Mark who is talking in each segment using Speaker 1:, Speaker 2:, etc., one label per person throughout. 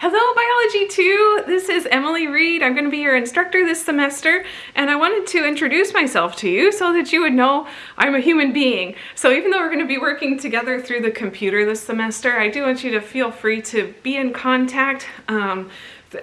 Speaker 1: Hello Biology 2! This is Emily Reed. I'm going to be your instructor this semester and I wanted to introduce myself to you so that you would know I'm a human being. So even though we're going to be working together through the computer this semester, I do want you to feel free to be in contact um,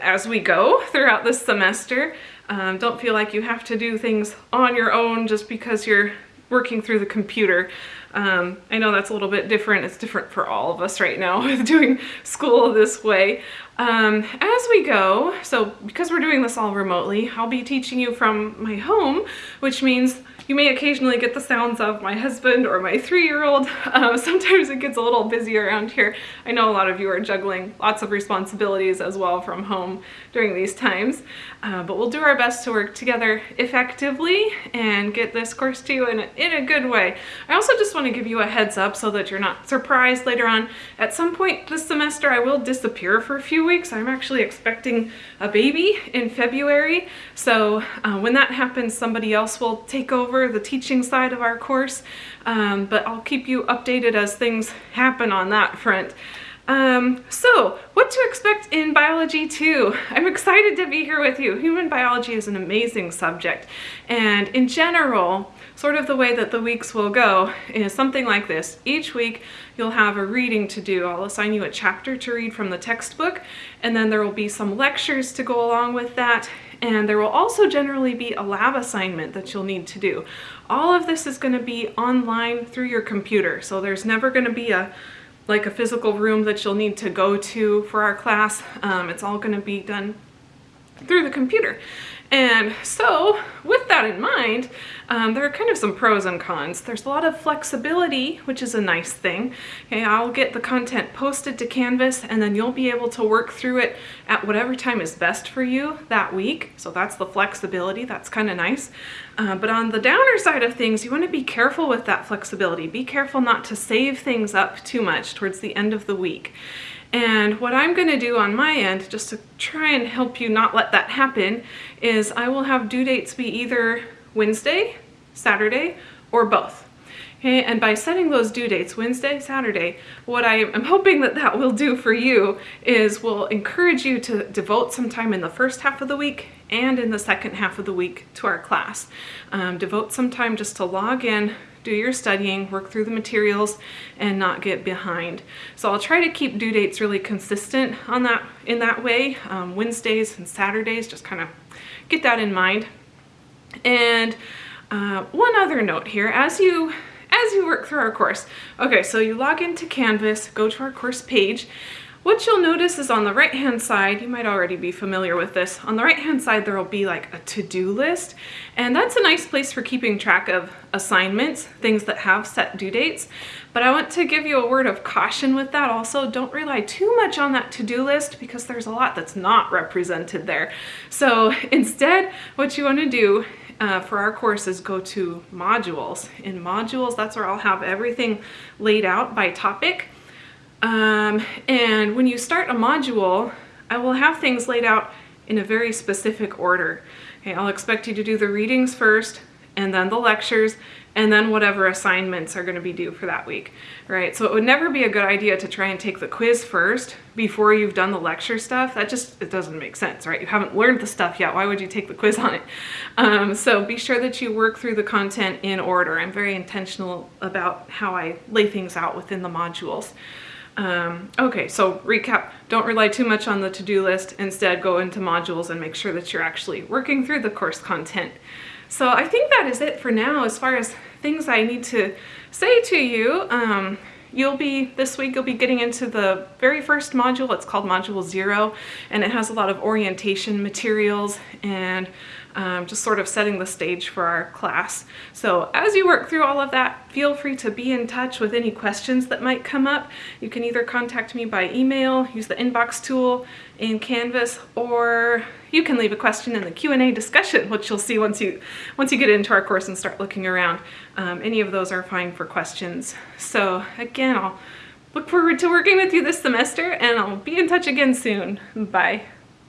Speaker 1: as we go throughout this semester. Um, don't feel like you have to do things on your own just because you're working through the computer. Um, I know that's a little bit different. It's different for all of us right now with doing school this way. Um, as we go, so because we're doing this all remotely, I'll be teaching you from my home, which means you may occasionally get the sounds of my husband or my three-year-old. Uh, sometimes it gets a little busy around here. I know a lot of you are juggling lots of responsibilities as well from home during these times, uh, but we'll do our best to work together effectively and get this course to you in a, in a good way. I also just want to give you a heads up so that you're not surprised later on. At some point this semester I will disappear for a few weeks. I'm actually expecting a baby in February, so uh, when that happens somebody else will take over over the teaching side of our course, um, but I'll keep you updated as things happen on that front. Um, so, what to expect in Biology 2? I'm excited to be here with you. Human biology is an amazing subject, and in general, sort of the way that the weeks will go is something like this. Each week you'll have a reading to do. I'll assign you a chapter to read from the textbook and then there will be some lectures to go along with that and there will also generally be a lab assignment that you'll need to do. All of this is going to be online through your computer so there's never going to be a like a physical room that you'll need to go to for our class. Um, it's all going to be done through the computer. And so with that in mind, um, there are kind of some pros and cons. There's a lot of flexibility, which is a nice thing. Okay, I'll get the content posted to Canvas and then you'll be able to work through it at whatever time is best for you that week. So that's the flexibility, that's kind of nice. Uh, but on the downer side of things, you want to be careful with that flexibility. Be careful not to save things up too much towards the end of the week. And what I'm going to do on my end, just to try and help you not let that happen, is I will have due dates be either Wednesday, Saturday, or both. Okay, and by setting those due dates, Wednesday, Saturday, what I am hoping that that will do for you is will encourage you to devote some time in the first half of the week and in the second half of the week to our class. Um, devote some time just to log in, do your studying, work through the materials, and not get behind. So I'll try to keep due dates really consistent on that in that way. Um, Wednesdays and Saturdays, just kind of get that in mind. And uh, one other note here, as you as you work through our course. Okay, so you log into Canvas, go to our course page, what you'll notice is on the right hand side, you might already be familiar with this, on the right hand side there will be like a to-do list and that's a nice place for keeping track of assignments, things that have set due dates. But I want to give you a word of caution with that also. Don't rely too much on that to-do list because there's a lot that's not represented there. So instead what you want to do uh, for our course is go to modules. In modules, that's where I'll have everything laid out by topic. Um, and when you start a module, I will have things laid out in a very specific order. Okay, I'll expect you to do the readings first, and then the lectures, and then whatever assignments are going to be due for that week, right? So it would never be a good idea to try and take the quiz first before you've done the lecture stuff. That just, it doesn't make sense, right? You haven't learned the stuff yet. Why would you take the quiz on it? Um, so be sure that you work through the content in order. I'm very intentional about how I lay things out within the modules. Um, okay, so recap, don't rely too much on the to-do list. Instead, go into modules and make sure that you're actually working through the course content. So I think that is it for now as far as things I need to say to you. Um, you'll be, this week, you'll be getting into the very first module. It's called Module Zero, and it has a lot of orientation materials and um, just sort of setting the stage for our class. So as you work through all of that, feel free to be in touch with any questions that might come up. You can either contact me by email, use the inbox tool in Canvas, or you can leave a question in the Q&A discussion, which you'll see once you, once you get into our course and start looking around. Um, any of those are fine for questions. So again, I'll look forward to working with you this semester and I'll be in touch again soon. Bye.